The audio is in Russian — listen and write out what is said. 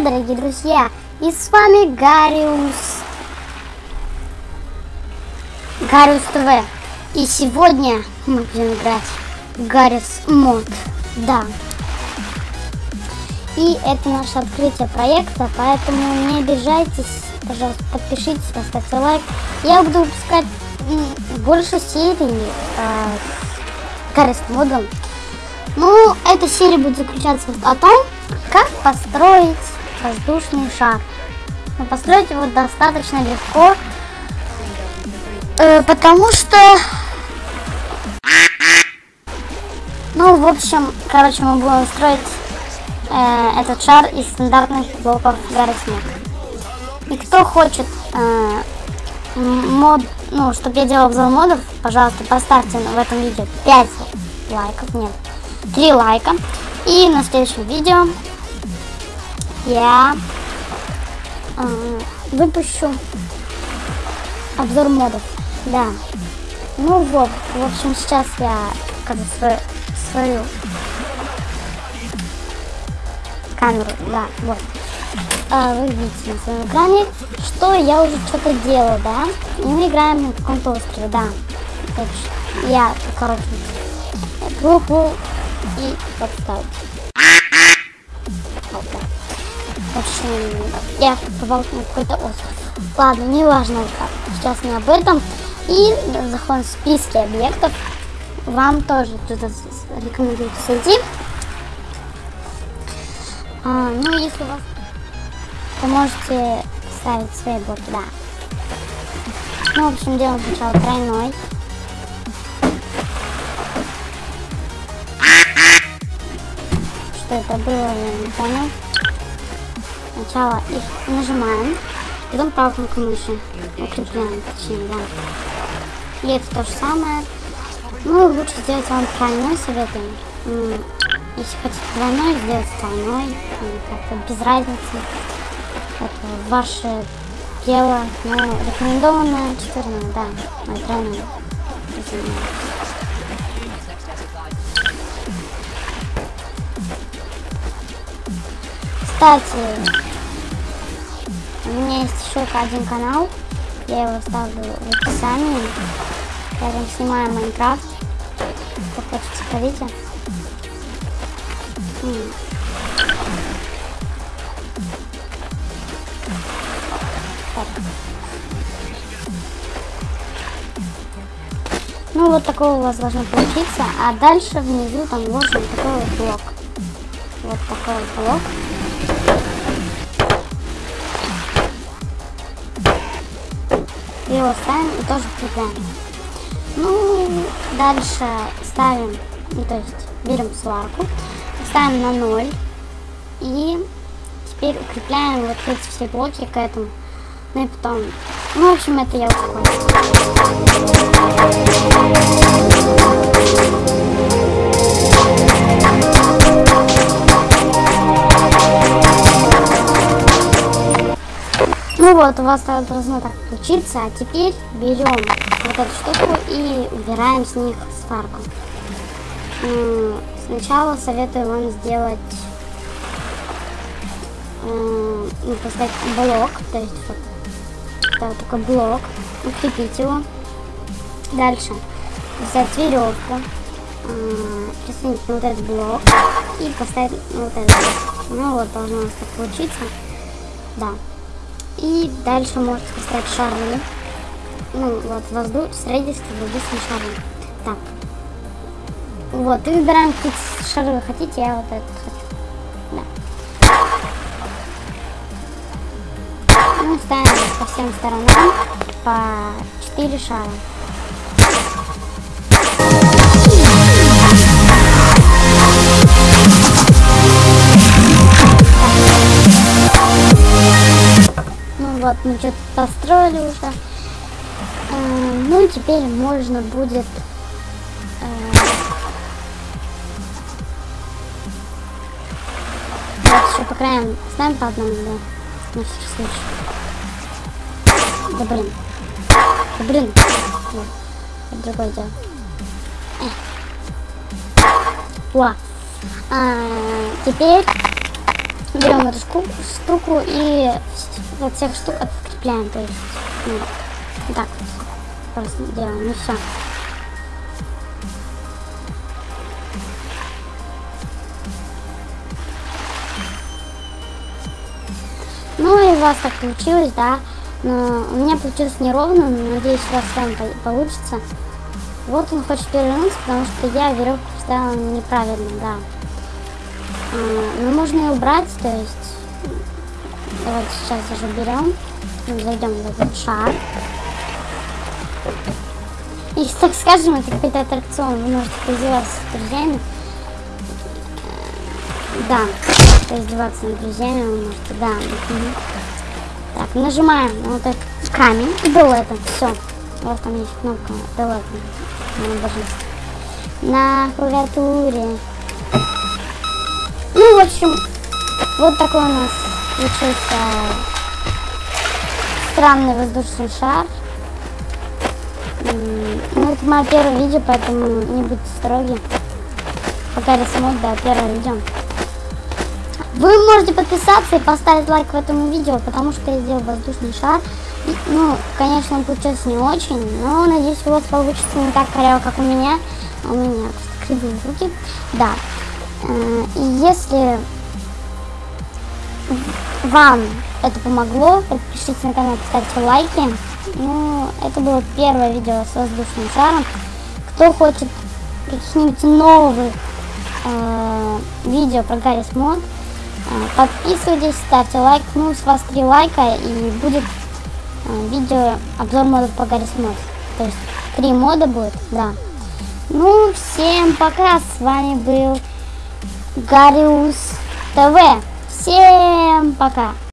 дорогие друзья! И с вами Гариус. Гариус ТВ. И сегодня мы будем играть в Гариус Мод. Да. И это наше открытие проекта, поэтому не обижайтесь, пожалуйста, подпишитесь, поставьте лайк. Я буду выпускать больше серий э, Гариус Модом. Ну, эта серия будет заключаться о том, как построить воздушный шар. Но построить его достаточно легко, э, потому что... Ну, в общем, короче, мы будем строить э, этот шар из стандартных блоков снег. И кто хочет э, мод, ну, чтобы я делал обзор модов, пожалуйста, поставьте в этом видео 5 лайков, нет, 3 лайка. И на следующем видео я э, выпущу обзор модов. Да. Ну вот, в общем, сейчас я покажу свою, свою камеру. Да, вот. А, вы видите на своем экране, что я уже что-то делаю, да? И мы играем на каком-то острове, да. Я, короче, букву и подставить. Общем, я попал на какой-то остров. Ладно, не важно Сейчас не об этом. И заходим в списки объектов. Вам тоже туда рекомендую зайти. А, ну, если у вас, то можете ставить свои блоки, да. Ну, в общем, делаем сначала тройной. Что это было, я не понял. Сначала их нажимаем, потом кнопкой мыши укрепляем, точнее, да. И то же самое. Ну, лучше сделать вам тройной советую. Если хотите двойной, сделать тройной. Как-то без разницы. Это ваше дело. Но рекомендованное 14, да, мой тройной. Кстати, у меня есть еще один канал. Я его ставлю в описании. Я там снимаю Майнкрафт. Кто хочет, смотрите. Ну, вот такого у вас должно получиться. А дальше внизу там вложен такой вот блок. Вот такой вот блок. Его ставим и тоже прикрепляем. Ну, дальше ставим, ну, то есть берем сварку, ставим на 0 и теперь укрепляем вот эти все блоки к этому. Ну и потом, ну, в общем, это я уже Ну вот, у вас должно так получиться. А теперь берем вот эту штуку и убираем с них сварку. Сначала советую вам сделать ну, поставить блок, то есть вот, такой блок, укрепить его. Дальше взять веревку, присоединить вот этот блок и поставить вот этот. Ну вот, должно у нас так получиться. Да. И дальше можете поставить шары. Ну, вот, воздух, строительство воздушные шары. Так. Вот, и выбираем, какие шары вы хотите, я вот этот хочу. Да. Ну, ставим по всем сторонам по 4 шара. Вот, мы что-то построили уже. Э, ну, теперь можно будет... Э, вот еще по краям ставим по одному, да. На всякий случай. Да блин. Да блин. Вот. Это другое дело. Э. О. А, теперь берем эту штуку, и от всех штук открепляем, то есть ну, вот так вот просто делаем, и все. Ну и у вас так получилось, да. Но у меня получилось неровно, но надеюсь, у вас там получится. Вот он хочет перевернуться, потому что я веревку поставила неправильно, да. А, ну, можно и убрать, то есть... Давайте сейчас уже берем. Зайдем в этот шар. И, так скажем, это какой-то аттракцион. Вы можете поиздеваться с друзьями. Да, поиздеваться над друзьями вы можете, да. Так, нажимаем на вот этот камень и это Все. Вот там есть кнопка Delete. На клавиатуре. Ну, в общем, вот такой у нас получился странный воздушный шар. Ну, это мое первое видео, поэтому не будьте строги. Пока рисунок, да, первое видео. Вы можете подписаться и поставить лайк в этом видео, потому что я сделал воздушный шар. И, ну, конечно, он получился не очень, но надеюсь, у вас получится не так коряво, как у меня. У меня кривые руки. Да. Э, и если вам это помогло, подпишитесь на канал, поставьте лайки. Ну, это было первое видео с воздушным шаром. Кто хочет каких-нибудь новых э, видео про Гаррис Мод, Подписывайтесь, ставьте лайк. Ну, с вас три лайка и будет э, видео обзор модов по Гаррис Мод. То есть три мода будет, да. Ну, всем пока. С вами был Гариус ТВ. Всем пока.